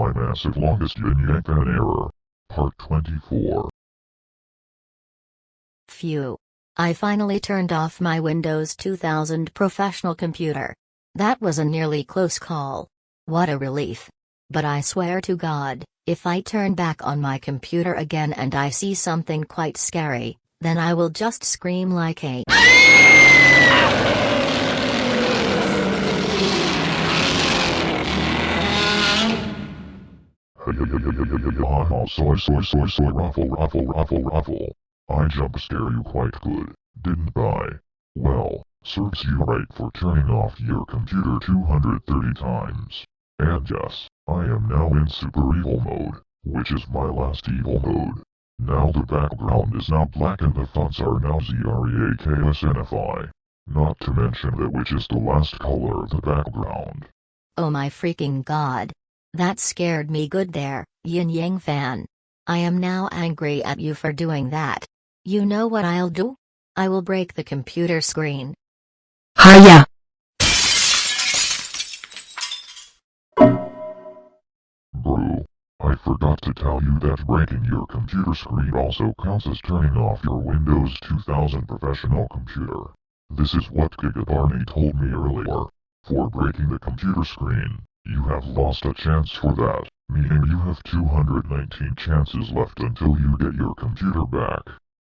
My massive longest yin yang fan error. Part 24. Phew. I finally turned off my Windows 2000 professional computer. That was a nearly close call. What a relief. But I swear to God, if I turn back on my computer again and I see something quite scary, then I will just scream like a. soy soy soy soy ruffle ruffle ruffle ruffle. I jump scare you quite good, didn't I? Well, serves you right for turning off your computer 230 times. And yes, I am now in super evil mode, which is my last evil mode. Now the background is now black and the fonts are now ZREAKSNFI. Not to mention that which is the last color of the background. Oh my freaking god. That scared me good there, Yin Yang fan. I am now angry at you for doing that. You know what I'll do? I will break the computer screen. Hiya. Bro, I forgot to tell you that breaking your computer screen also counts as turning off your Windows 2000 professional computer. This is what Gigabarney told me earlier. For breaking the computer screen, you have lost a chance for that, meaning you have 219 chances left until you get your computer back.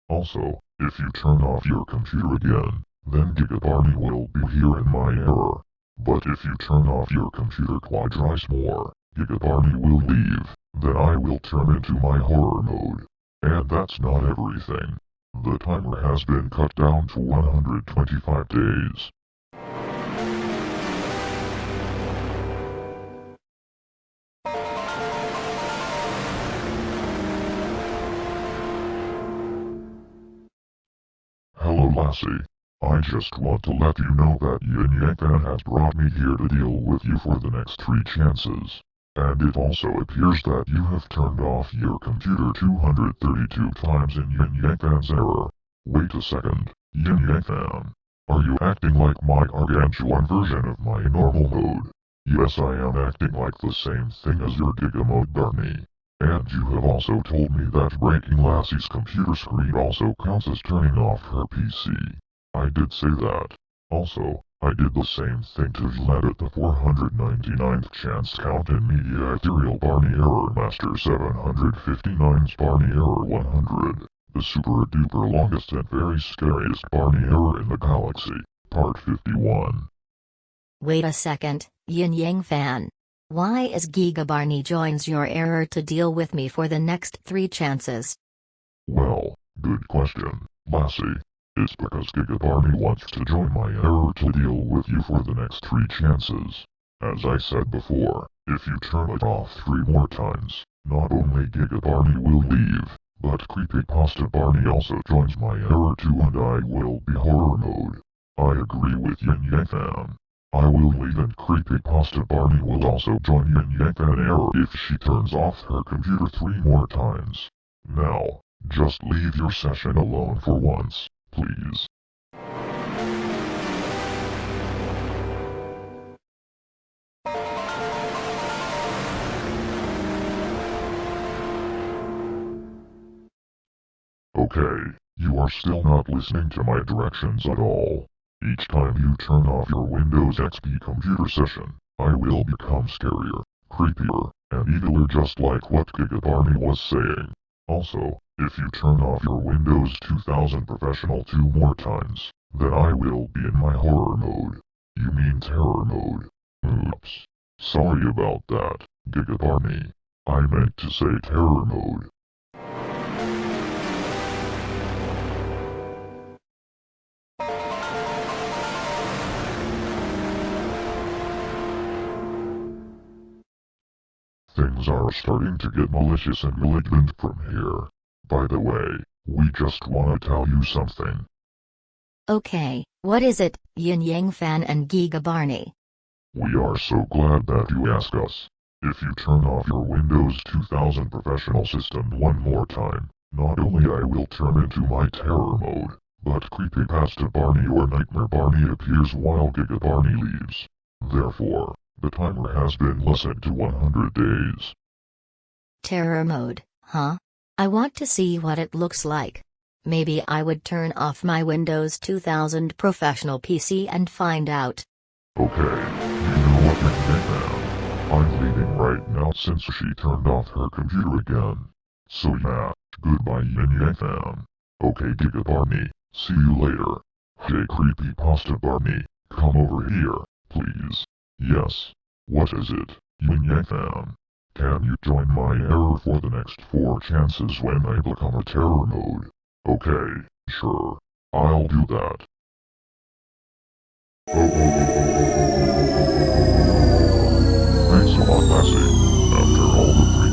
Also, if you turn off your computer again, then Gigabarney will be here in my error. But if you turn off your computer twice more, Gigabarney will leave, then I will turn into my horror mode. And that's not everything. The timer has been cut down to 125 days. Lassie. I just want to let you know that Yin Yang has brought me here to deal with you for the next three chances. And it also appears that you have turned off your computer 232 times in Yin Yang Fan's error. Wait a second, Yin Yang Fan. Are you acting like my gargantuan version of my normal mode? Yes I am acting like the same thing as your Giga mode Barney. And you have also told me that breaking Lassie's computer screen also counts as turning off her PC. I did say that. Also, I did the same thing to Vlad at the 499th chance count in Media Ethereal Barney Error Master 759's Barney Error 100. The super duper longest and very scariest Barney Error in the galaxy. Part 51. Wait a second, Yin Yang fan. Why is Giga Barney joins your error to deal with me for the next three chances? Well, good question, Lassie. It's because Giga Barney wants to join my error to deal with you for the next three chances. As I said before, if you turn it off three more times, not only Giga Barney will leave, but Creepypasta Barney also joins my error too and I will be horror mode. I agree with Yin Yang Fan. I will leave and Creepypasta Barney will also join Yin Yang Fan error if she turns off her computer three more times. Now, just leave your session alone for once, please. Okay, you are still not listening to my directions at all. Each time you turn off your Windows XP computer session, I will become scarier, creepier, and eviler just like what Giga Barney was saying. Also, if you turn off your Windows 2000 Professional two more times, then I will be in my horror mode. You mean terror mode. Oops. Sorry about that, Giga Barney. I meant to say terror mode. Things are starting to get malicious and malignant from here. By the way, we just wanna tell you something. Okay, what is it, Yin Yang fan and Giga Barney? We are so glad that you asked us. If you turn off your Windows 2000 professional system one more time, not only I will turn into my terror mode, but Creepypasta Barney or Nightmare Barney appears while Giga Barney leaves. Therefore, The timer has been lessened to 100 days. Terror mode, huh? I want to see what it looks like. Maybe I would turn off my Windows 2000 professional PC and find out. Okay, you know what you think now. I'm leaving right now since she turned off her computer again. So yeah, goodbye Yin Yang Fan. Okay Giga Barney, see you later. Hey Creepy Pasta Barney, come over here, please. Yes. What is it, Yin Yang fan? Can you join my error for the next four chances when I become a terror mode? Okay, sure. I'll do that. Thanks a lot, Lassie. After all the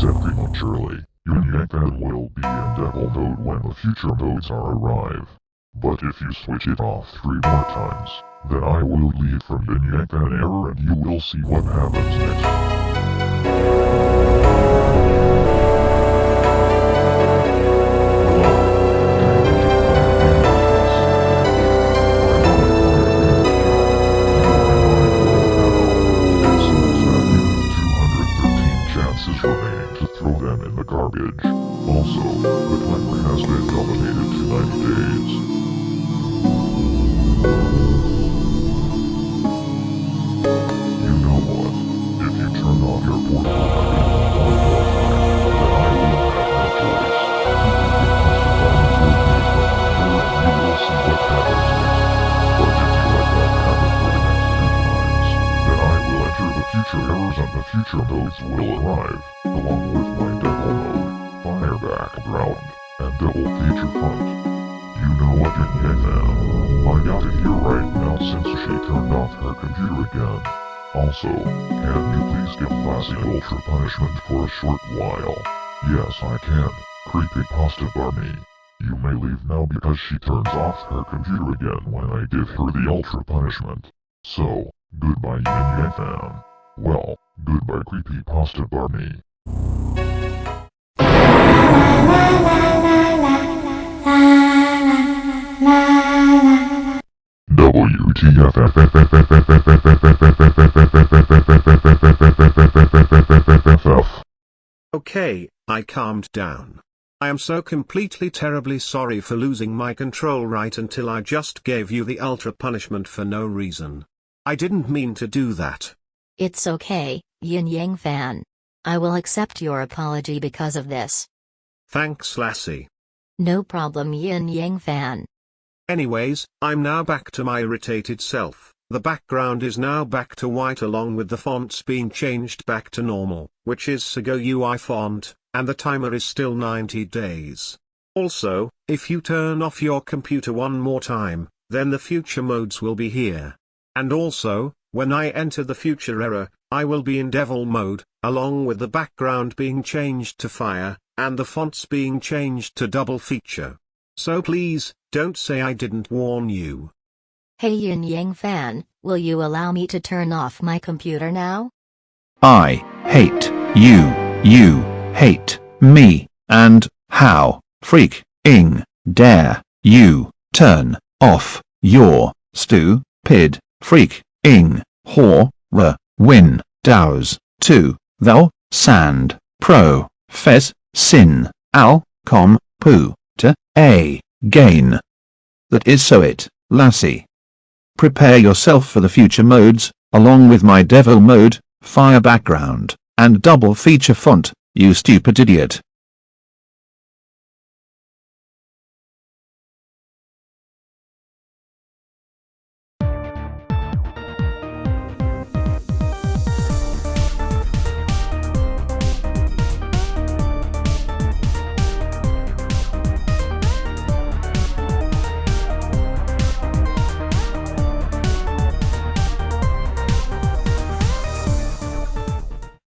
said prematurely, Yin Yang will be in devil mode when the future modes are arrive. But if you switch it off three more times, then I will leave from Yin Yang error and you will see what happens next. You know what you get. Find out it here right now since she turned off her computer again. Also, can you please give Lassie ultra punishment for a short while? Yes, I can. Creepy Pasta Barney. You may leave now because she turns off her computer again when I give her the ultra punishment. So, goodbye Yin Yang. Well, goodbye Creepy Pasta Barney. Okay, I calmed down. I am so completely terribly sorry for losing my control right until I just gave you the ultra punishment for no reason. I didn't mean to do that. It's okay, yin yang fan. I will accept your apology because of this. Thanks Lassie. No problem yin yang fan. Anyways, I'm now back to my irritated self. The background is now back to white along with the fonts being changed back to normal, which is Segoe UI font, and the timer is still 90 days. Also, if you turn off your computer one more time, then the future modes will be here. And also, when I enter the future error, I will be in devil mode, along with the background being changed to fire, and the fonts being changed to double feature. So please, don't say I didn't warn you. Hey yin yang fan, will you allow me to turn off my computer now? I hate you, you hate me, and how freak-ing dare you turn off your stupid freak-ing horror windows to thou sand pro fes sin al com poo to a gain. That is so it, lassie. Prepare yourself for the future modes, along with my devil mode, fire background, and double feature font, you stupid idiot.